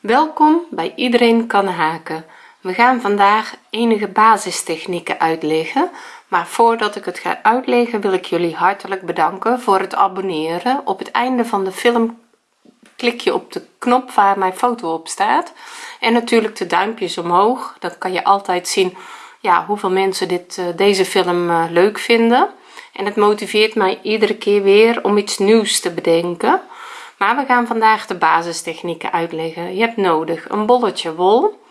welkom bij iedereen kan haken. We gaan vandaag enige basistechnieken uitleggen maar voordat ik het ga uitleggen wil ik jullie hartelijk bedanken voor het abonneren. Op het einde van de film klik je op de knop waar mijn foto op staat en natuurlijk de duimpjes omhoog. Dan kan je altijd zien ja hoeveel mensen dit eh, deze film eh, leuk vinden. En het motiveert mij iedere keer weer om iets nieuws te bedenken maar we gaan vandaag de basistechnieken uitleggen. Je hebt nodig een bolletje wol.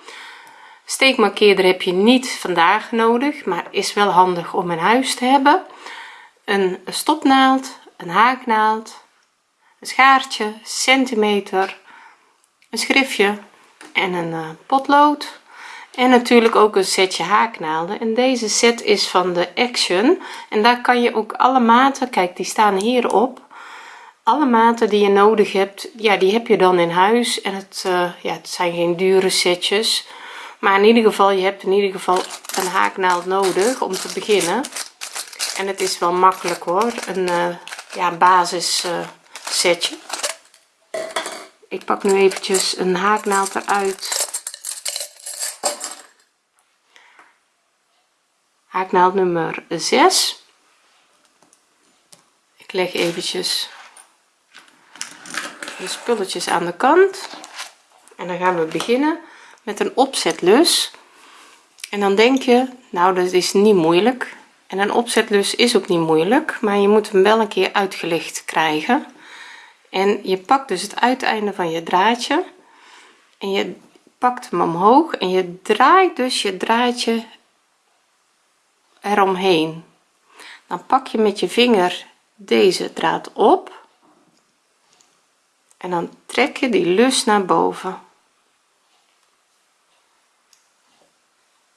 Steekmarkeerder heb je niet vandaag nodig maar is wel handig om in huis te hebben. Een stopnaald een haaknaald een schaartje centimeter een schriftje en een uh, potlood. En natuurlijk ook een setje haaknaalden. En deze set is van de action. En daar kan je ook alle maten kijk die staan hierop alle maten die je nodig hebt ja die heb je dan in huis. En het uh, ja het zijn geen dure setjes. Maar in ieder geval je hebt in ieder geval een haaknaald nodig om te beginnen. En het is wel makkelijk hoor. Een uh, ja basis uh, setje. Ik pak nu eventjes een haaknaald eruit. Haaknaald nummer 6 ik leg eventjes de spulletjes aan de kant. En dan gaan we beginnen met een opzetlus. En dan denk je nou dat is niet moeilijk. En een opzetlus is ook niet moeilijk maar je moet hem wel een keer uitgelegd krijgen. En je pakt dus het uiteinde van je draadje en je pakt hem omhoog en je draait dus je draadje eromheen. Dan pak je met je vinger deze draad op en dan trek je die lus naar boven.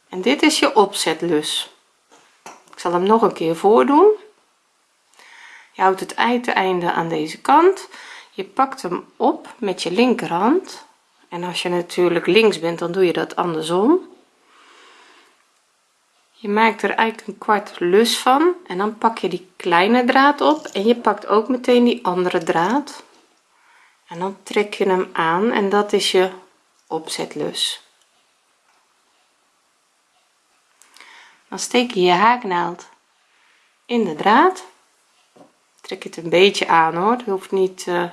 En dit is je opzetlus. Ik zal hem nog een keer voordoen. Je houdt het uiteinde aan deze kant. Je pakt hem op met je linkerhand. En als je natuurlijk links bent dan doe je dat andersom. Je maakt er eigenlijk een kwart lus van. En dan pak je die kleine draad op. En je pakt ook meteen die andere draad en dan trek je hem aan en dat is je opzetlus. Dan steek je je haaknaald in de draad. Trek het een beetje aan hoor. Het hoeft niet uh,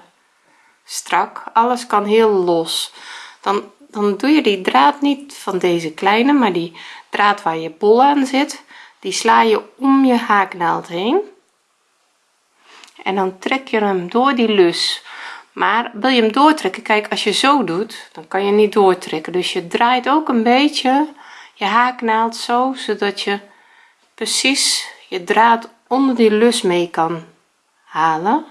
strak. Alles kan heel los. Dan dan doe je die draad niet van deze kleine maar die draad waar je bol aan zit die sla je om je haaknaald heen. En dan trek je hem door die lus maar wil je hem doortrekken? Kijk als je zo doet dan kan je niet doortrekken. Dus je draait ook een beetje je haaknaald zo zodat je precies je draad onder die lus mee kan halen.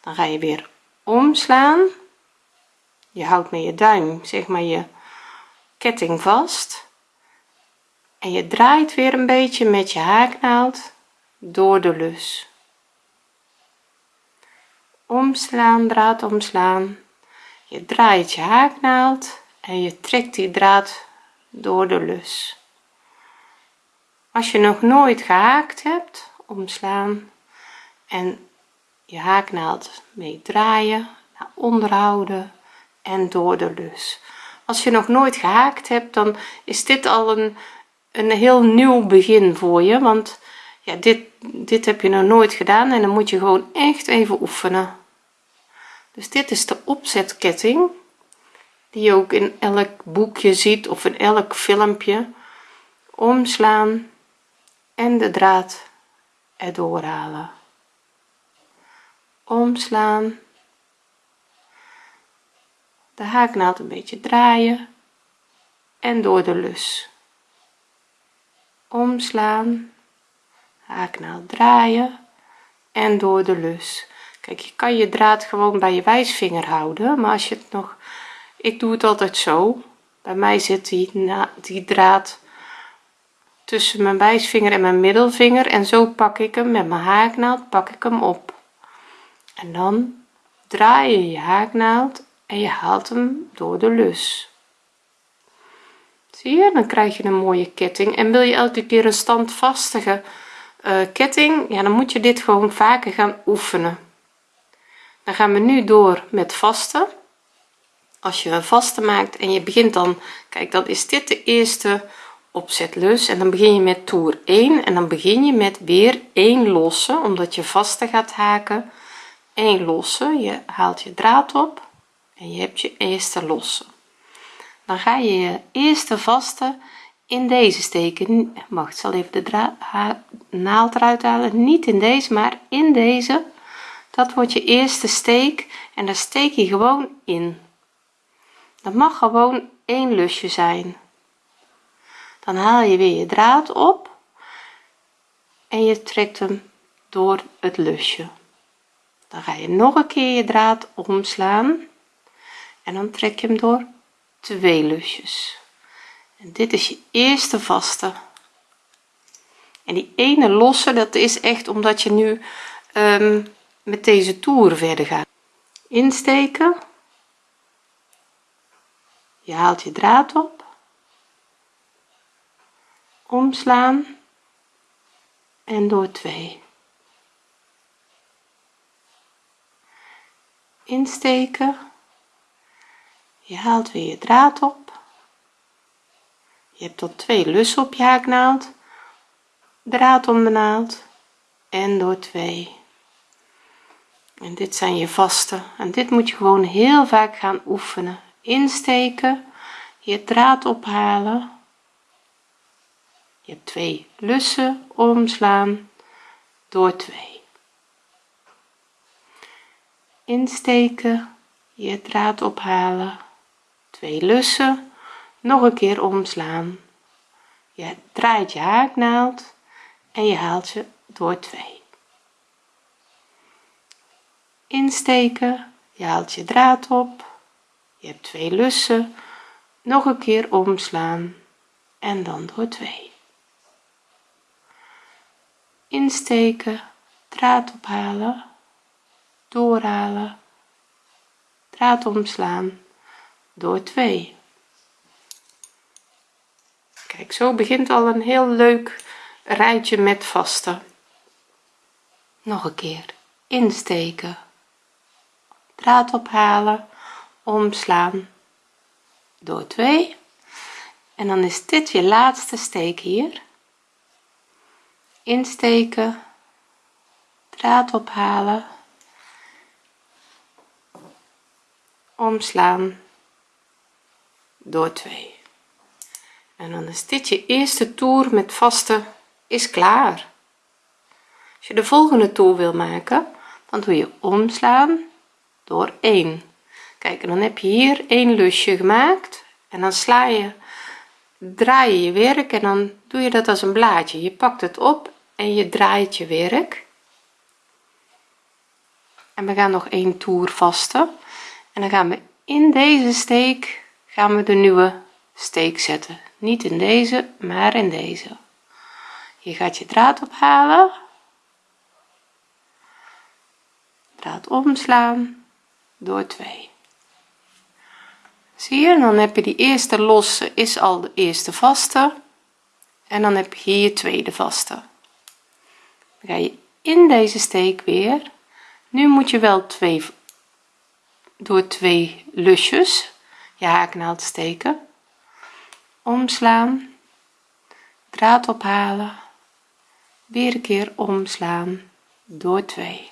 Dan ga je weer omslaan. Je houdt met je duim zeg maar je ketting vast. En je draait weer een beetje met je haaknaald door de lus omslaan draad omslaan. Je draait je haaknaald en je trekt die draad door de lus. Als je nog nooit gehaakt hebt omslaan en je haaknaald mee draaien naar onderhouden en door de lus. Als je nog nooit gehaakt hebt dan is dit al een een heel nieuw begin voor je want ja dit dit heb je nog nooit gedaan en dan moet je gewoon echt even oefenen. Dus dit is de opzetketting die je ook in elk boekje ziet of in elk filmpje. Omslaan en de draad erdoor halen. Omslaan. De haaknaald een beetje draaien en door de lus. Omslaan haaknaald draaien? En door de lus. Kijk je kan je draad gewoon bij je wijsvinger houden maar als je het nog ik doe het altijd zo. Bij mij zit die, die draad tussen mijn wijsvinger en mijn middelvinger en zo pak ik hem met mijn haaknaald pak ik hem op. En dan draai je je haaknaald en je haalt hem door de lus. Zie je? Dan krijg je een mooie ketting. En wil je elke keer een standvastige uh, ketting ja dan moet je dit gewoon vaker gaan oefenen. Dan gaan we nu door met vaste als je een vaste maakt en je begint dan kijk dan is dit de eerste opzetlus. En dan begin je met toer 1 en dan begin je met weer 1 losse omdat je vaste gaat haken. 1 losse je haalt je draad op en je hebt je eerste losse. Dan ga je je eerste vaste in deze steken. Wacht zal even de draad naald eruit halen. Niet in deze maar in deze. Dat wordt je eerste steek en daar steek je gewoon in. Dat mag gewoon één lusje zijn. Dan haal je weer je draad op en je trekt hem door het lusje. Dan ga je nog een keer je draad omslaan en dan trek je hem door twee lusjes en dit is je eerste vaste. En die ene losse dat is echt omdat je nu um, met deze toer verder gaat. Insteken. Je haalt je draad op. Omslaan. En door 2 insteken. Je haalt weer je draad op je hebt tot twee lussen op je haaknaald draad om de naald en door 2 en dit zijn je vaste. En dit moet je gewoon heel vaak gaan oefenen. Insteken je draad ophalen je hebt twee lussen omslaan door 2 insteken je draad ophalen twee lussen nog een keer omslaan. Je draait je haaknaald en je haalt je door 2 insteken je haalt je draad op. Je hebt twee lussen. Nog een keer omslaan en dan door 2 insteken draad ophalen doorhalen. Draad omslaan door 2 kijk zo begint al een heel leuk rijtje met vaste nog een keer. Insteken. Draad ophalen. Omslaan. Door 2 en dan is dit je laatste steek hier. Insteken. Draad ophalen. Omslaan. Door 2 en dan is dit je eerste toer met vaste is klaar. Als je de volgende toer wil maken dan doe je omslaan door 1 kijk en dan heb je hier een lusje gemaakt en dan sla je draai je je werk en dan doe je dat als een blaadje. Je pakt het op en je draait je werk. En we gaan nog een toer vasten en dan gaan we in deze steek gaan we de nieuwe steek zetten niet in deze maar in deze. Je gaat je draad ophalen. Draad omslaan. Door 2 zie je dan heb je die eerste losse is al de eerste vaste. En dan heb je hier tweede vaste. Dan ga je in deze steek weer. Nu moet je wel twee door twee lusjes. Je haaknaald steken omslaan draad ophalen weer een keer omslaan door 2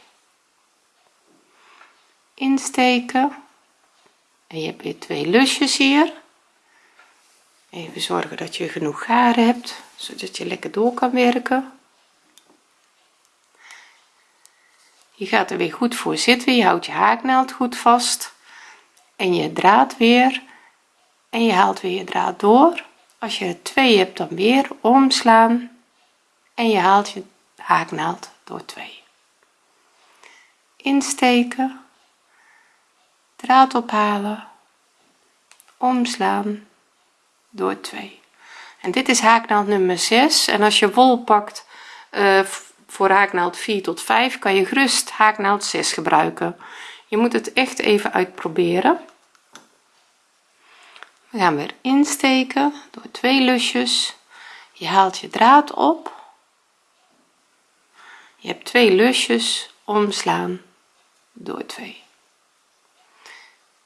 insteken. En je hebt weer twee lusjes hier. Even zorgen dat je genoeg garen hebt zodat je lekker door kan werken. Je gaat er weer goed voor zitten. Je houdt je haaknaald goed vast. En je draad weer en je haalt weer je draad door. Als je er twee hebt dan weer omslaan. En je haalt je haaknaald door 2 insteken. Draad ophalen. Omslaan door 2 en dit is haaknaald nummer 6 en als je wol pakt uh, voor haaknaald 4 tot 5 kan je gerust haaknaald 6 gebruiken. Je moet het echt even uitproberen we gaan weer insteken door twee lusjes. Je haalt je draad op. Je hebt twee lusjes omslaan door 2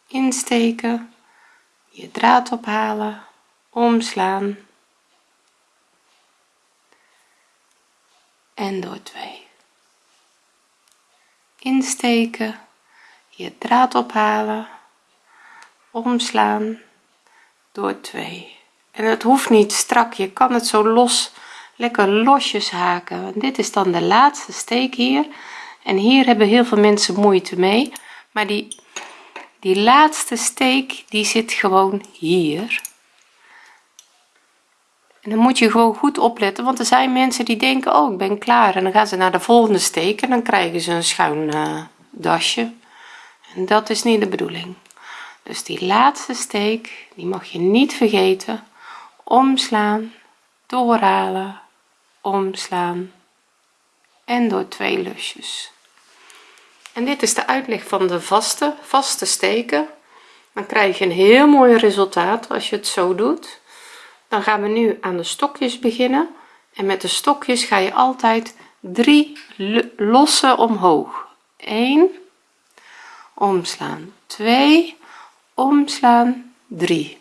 insteken. Je draad ophalen. Omslaan. En door twee. Insteken. Je draad ophalen. Omslaan door twee. En het hoeft niet strak je kan het zo los lekker losjes haken. Dit is dan de laatste steek hier. En hier hebben heel veel mensen moeite mee. Maar die die laatste steek die zit gewoon hier. En dan moet je gewoon goed opletten want er zijn mensen die denken oh ik ben klaar. En dan gaan ze naar de volgende steek en dan krijgen ze een schuin uh, dasje. En dat is niet de bedoeling dus die laatste steek die mag je niet vergeten. Omslaan doorhalen omslaan en door twee lusjes. En dit is de uitleg van de vaste vaste steken. Dan krijg je een heel mooi resultaat als je het zo doet. Dan gaan we nu aan de stokjes beginnen. En met de stokjes ga je altijd drie losse omhoog. 1 omslaan. 2 omslaan 3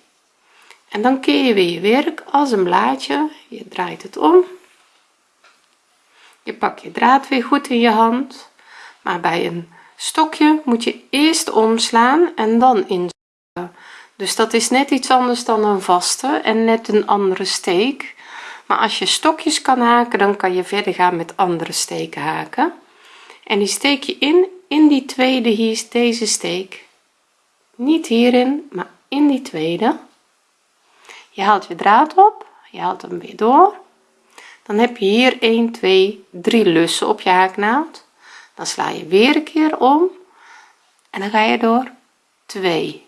en dan keer je weer je werk als een blaadje. Je draait het om. Je pakt je draad weer goed in je hand. Maar bij een stokje moet je eerst omslaan en dan in dus dat is net iets anders dan een vaste en net een andere steek. Maar als je stokjes kan haken dan kan je verder gaan met andere steken haken. En die steek je in in die tweede hier is deze steek niet hierin maar in die tweede. Je haalt je draad op je haalt hem weer door. Dan heb je hier 1 2 3 lussen op je haaknaald. Dan sla je weer een keer om en dan ga je door. 2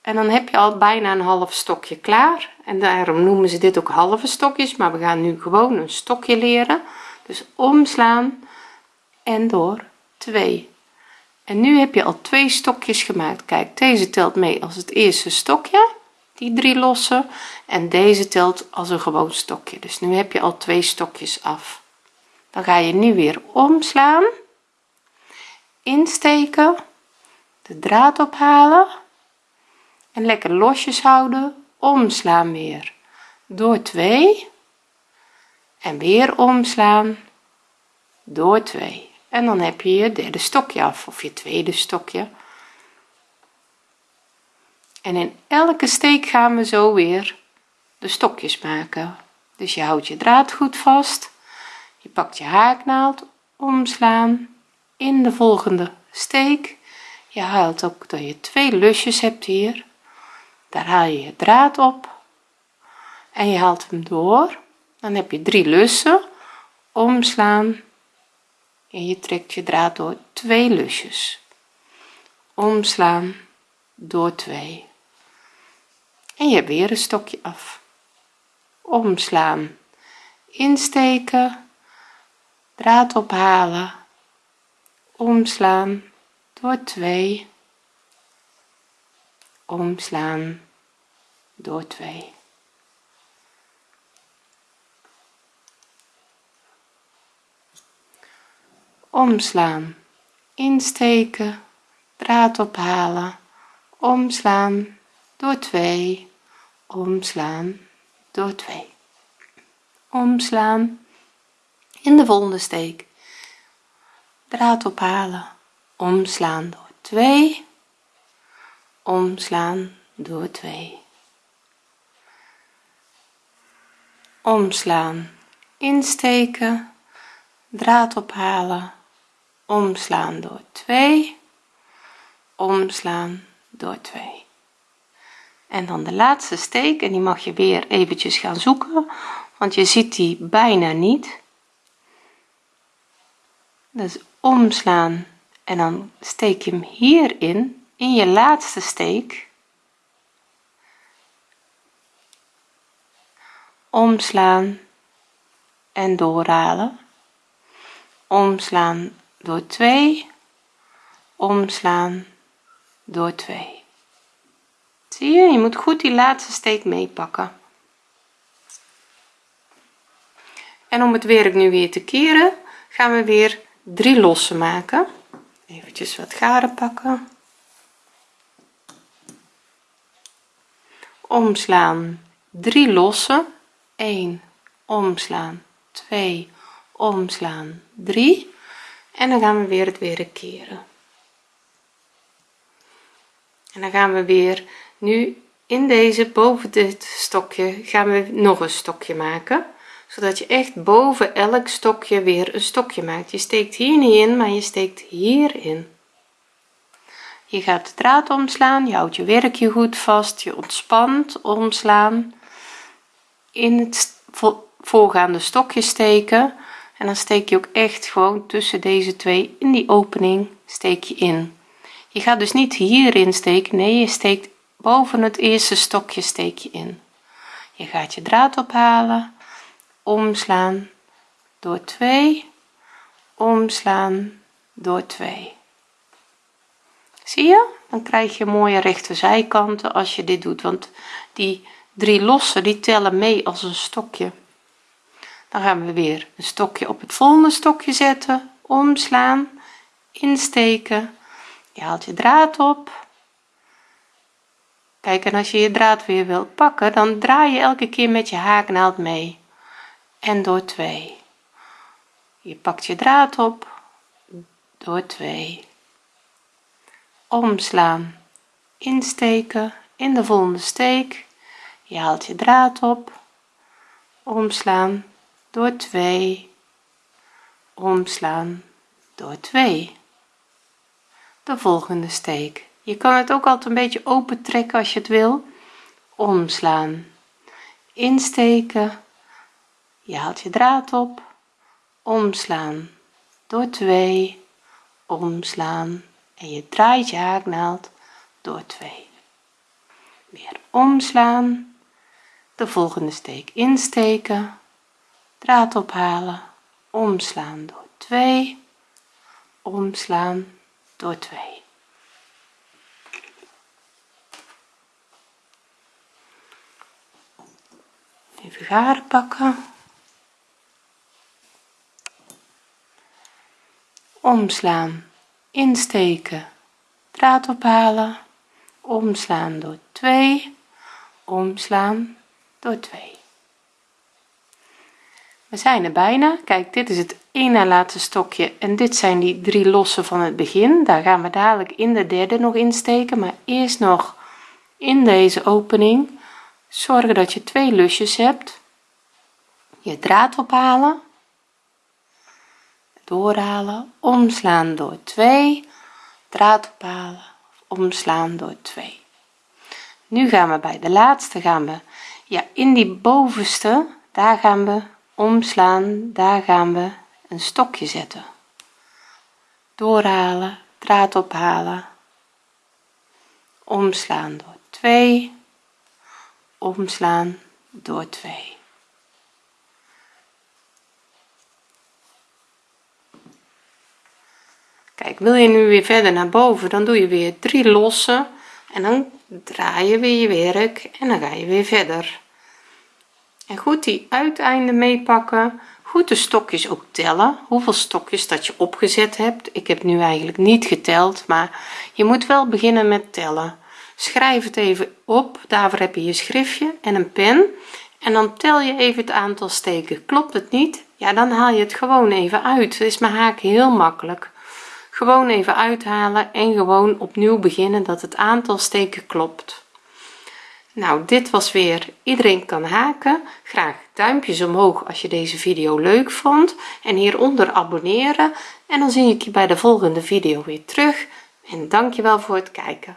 en dan heb je al bijna een half stokje klaar. En daarom noemen ze dit ook halve stokjes maar we gaan nu gewoon een stokje leren. Dus omslaan en door. 2 en nu heb je al twee stokjes gemaakt. Kijk deze telt mee als het eerste stokje die drie losse. En deze telt als een gewoon stokje. Dus nu heb je al twee stokjes af. Dan ga je nu weer omslaan insteken de draad ophalen en lekker losjes houden. Omslaan weer door 2 en weer omslaan door 2 en dan heb je je derde stokje af of je tweede stokje. En in elke steek gaan we zo weer de stokjes maken. Dus je houdt je draad goed vast. Je pakt je haaknaald omslaan in de volgende steek. Je haalt ook dat je twee lusjes hebt hier. Daar haal je je draad op. En je haalt hem door. Dan heb je drie lussen. Omslaan en je trekt je draad door twee lusjes. Omslaan door twee. En je hebt weer een stokje af. Omslaan. Insteken. Draad ophalen. Omslaan door twee. Omslaan door twee omslaan. Insteken draad ophalen. Omslaan door twee. Omslaan door twee. Omslaan in de volgende steek. Draad ophalen. Omslaan door twee. Omslaan door 2 omslaan. Insteken. Draad ophalen omslaan door 2 omslaan door 2 en dan de laatste steek en die mag je weer eventjes gaan zoeken want je ziet die bijna niet. Dus omslaan en dan steek je hem hierin in je laatste steek. Omslaan en doorhalen. Omslaan door 2 omslaan door 2 zie je je moet goed die laatste steek meepakken. En om het werk nu weer te keren gaan we weer drie lossen maken. Eventjes wat garen pakken. Omslaan 3 lossen. 1 omslaan. 2 omslaan 3 en dan gaan we weer het weer keren. En dan gaan we weer nu in deze boven dit stokje gaan we nog een stokje maken. Zodat je echt boven elk stokje weer een stokje maakt. Je steekt hier niet in maar je steekt hierin je gaat de draad omslaan. Je houdt je werkje goed vast. Je ontspant omslaan. In het voorgaande stokje steken en dan steek je ook echt gewoon tussen deze twee in die opening steek je in. Je gaat dus niet hierin steken nee je steekt boven het eerste stokje steek je in. Je gaat je draad ophalen omslaan door 2 omslaan door 2 zie je? Dan krijg je mooie rechte zijkanten als je dit doet want die drie losse die tellen mee als een stokje dan gaan we weer een stokje op het volgende stokje zetten. Omslaan insteken. Je haalt je draad op. Kijk en als je je draad weer wilt pakken dan draai je elke keer met je haaknaald mee. En door 2 je pakt je draad op. Door 2 omslaan insteken. In de volgende steek. Je haalt je draad op. Omslaan door 2 omslaan door 2 de volgende steek. Je kan het ook altijd een beetje open trekken als je het wil. Omslaan. Insteken. Je haalt je draad op. Omslaan door 2 omslaan en je draait je haaknaald door 2 weer omslaan. De volgende steek insteken draad ophalen. Omslaan door 2 omslaan door 2 even garen pakken. Omslaan insteken draad ophalen. Omslaan door 2 omslaan door 2 we zijn er bijna. Kijk dit is het na laatste stokje en dit zijn die drie losse van het begin. Daar gaan we dadelijk in de derde nog insteken maar eerst nog in deze opening zorgen dat je twee lusjes hebt. Je draad ophalen doorhalen omslaan door 2 draad ophalen omslaan door 2 nu gaan we bij de laatste gaan we ja in die bovenste daar gaan we omslaan daar gaan we een stokje zetten. Doorhalen draad ophalen. Omslaan door 2 omslaan door 2 kijk wil je nu weer verder naar boven dan doe je weer drie losse en dan draai je weer je werk en dan ga je weer verder en goed die uiteinden meepakken. Goed de stokjes ook tellen. Hoeveel stokjes dat je opgezet hebt. Ik heb nu eigenlijk niet geteld maar je moet wel beginnen met tellen. Schrijf het even op. Daarvoor heb je je schriftje en een pen. En dan tel je even het aantal steken. Klopt het niet? Ja dan haal je het gewoon even uit. Dat is mijn haak heel makkelijk. Gewoon even uithalen en gewoon opnieuw beginnen dat het aantal steken klopt nou dit was weer iedereen kan haken. Graag duimpjes omhoog als je deze video leuk vond. En hieronder abonneren. En dan zie ik je bij de volgende video weer terug. En dankjewel voor het kijken